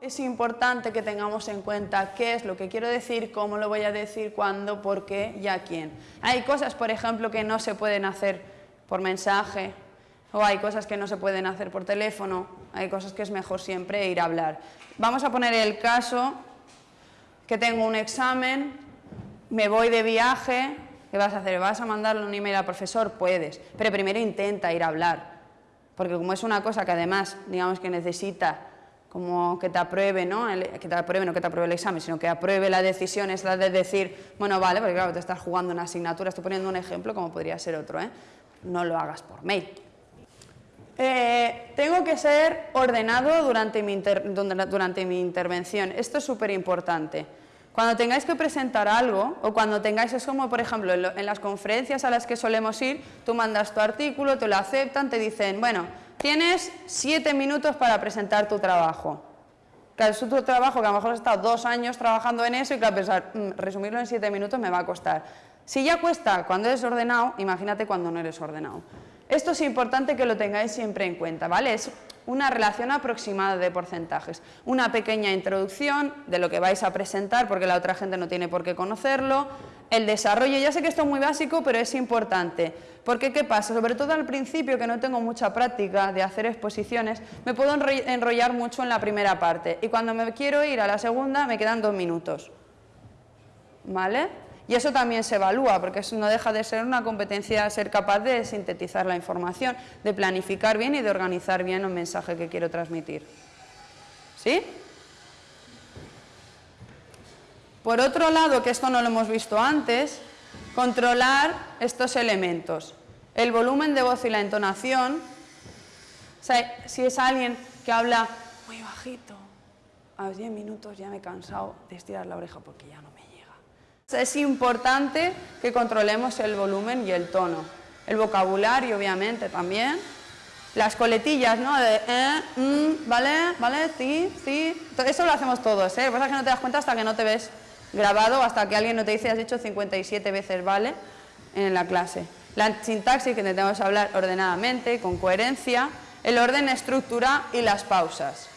Es importante que tengamos en cuenta qué es lo que quiero decir, cómo lo voy a decir, cuándo, por qué y a quién. Hay cosas, por ejemplo, que no se pueden hacer por mensaje, o hay cosas que no se pueden hacer por teléfono, hay cosas que es mejor siempre ir a hablar. Vamos a poner el caso que tengo un examen, me voy de viaje, ¿qué vas a hacer? ¿Vas a mandarle un email al profesor? Puedes, pero primero intenta ir a hablar, porque como es una cosa que además, digamos que necesita como que te apruebe, ¿no? que te apruebe, no que te apruebe el examen, sino que apruebe la decisión, es la de decir, bueno, vale, porque claro, te estás jugando una asignatura, estoy poniendo un ejemplo como podría ser otro, ¿eh? no lo hagas por mail. Eh, tengo que ser ordenado durante mi, durante mi intervención. Esto es súper importante. Cuando tengáis que presentar algo, o cuando tengáis, es como por ejemplo en, las conferencias a las que solemos ir, tú mandas tu artículo, te lo aceptan, te dicen, bueno, tienes siete minutos para presentar tu trabajo. Claro, es tu trabajo que a lo mejor has estado dos años trabajando en eso y claro, pensar, mm, resumirlo en siete minutos me va a costar. Si ya cuesta cuando eres ordenado, imagínate cuando no eres ordenado. Esto es importante que lo tengáis siempre en cuenta, ¿vale? Una relación aproximada de porcentajes. Una pequeña introducción de lo que vais a presentar, porque la otra gente no tiene por qué conocerlo. El desarrollo, ya sé que esto es muy básico, pero es importante. Porque, ¿qué pasa? Sobre todo al principio, que no tengo mucha práctica de hacer exposiciones, me puedo enrollar mucho en la primera parte. Y cuando me quiero ir a la segunda, me quedan dos minutos. ¿Vale? Y eso también se evalúa, porque eso no deja de ser una competencia ser capaz de sintetizar la información, de planificar bien y de organizar bien el mensaje que quiero transmitir. ¿Sí? Por otro lado, que esto no lo hemos visto antes, controlar estos elementos. El volumen de voz y la entonación. Si es alguien que habla muy bajito, a los 10 minutos ya me he cansado de estirar la oreja porque ya no me es importante que controlemos el volumen y el tono. El vocabulario, obviamente, también. Las coletillas, ¿no? De eh, mm, ¿vale? ¿Vale? Sí, sí. Eso lo hacemos todos, ¿eh? Lo que es que no te das cuenta hasta que no te ves grabado, hasta que alguien no te dice has dicho 57 veces ¿vale? en la clase. La sintaxis, que intentamos hablar ordenadamente, con coherencia, el orden, estructura y las pausas.